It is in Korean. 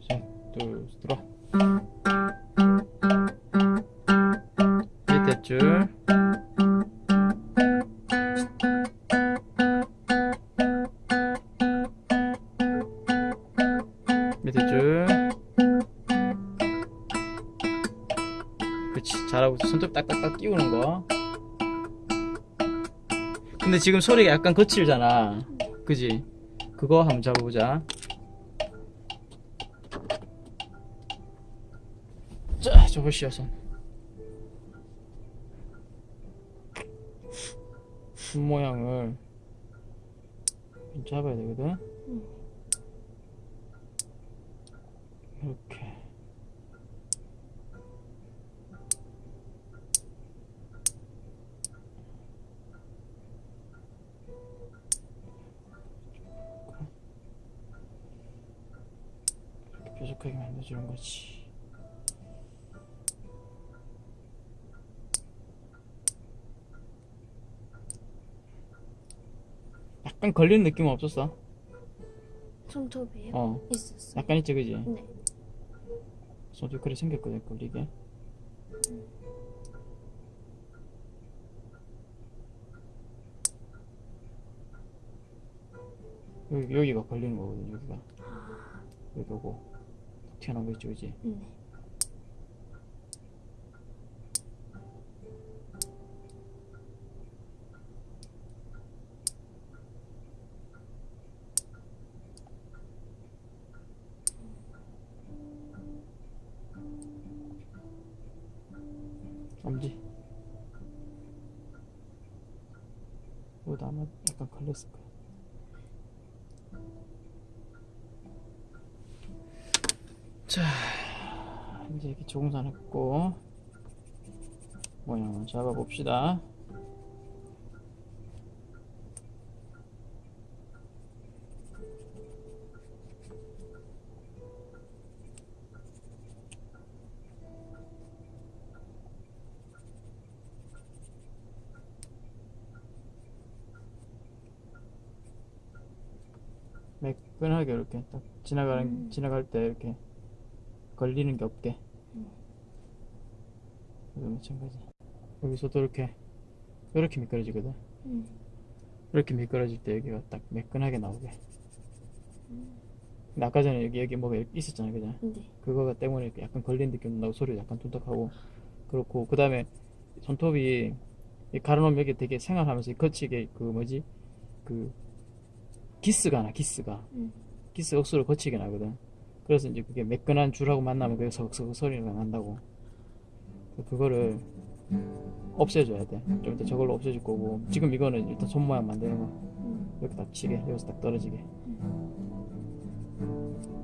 둘셋둘 들어 밑에 줄. 밑에 줄. 그렇지 잘하고. 손톱 딱딱딱 끼우는 거. 근데 지금 소리가 약간 거칠잖아. 그지? 그거 한번 잡아보자 자 저거 씌어서 손 모양을 좀 잡아야 되거든? 이렇게 뾰족하게 만들어주는 거지 약간 걸리는 느낌은 없었어? 손톱이요? 어 있었어요. 약간 있지 그지? 네. 손톱 그래 생겼거든 걸리게 여기, 여기가 걸리는 거거든 여기가 아, 여기 오고 튀어나온 거 있지 그지? 네. 엄지 여기도 아마 약간 걸렸을 거야. 자 이제 이렇게 조금산 했고 모양을 잡아봅시다 매끈하게 이렇게 딱 지나가는 음. 지나갈 때 이렇게 걸리는 게 없게 음. 여기 마찬가지 여기서도 이렇게 이렇게 미끄러지거든 음. 이렇게 미끄러질 때 여기가 딱 매끈하게 나오게 음. 근데 아까 전에 여기 여기 뭐가 있었잖아 그죠 네. 그거가 때문에 약간 걸린 느낌도 나고 소리도 약간 둔탁하고 그렇고 그 다음에 손톱이 이 가로놓으면 여기 되게 생활하면서 이 거치게 그 뭐지 그 기스가 나 기스가. 음. 기스 억수로 거치게 나거든. 그래서 이제 그게 매끈한 줄하고 만나면 그게 석석 소리가 난다고. 그거를 없애줘야 돼좀 이따 저걸로 없애줄 거고. 지금 이거는 일단 손 모양 만드는 거. 음. 이렇게 딱 치게 여기서 딱 떨어지게. 음.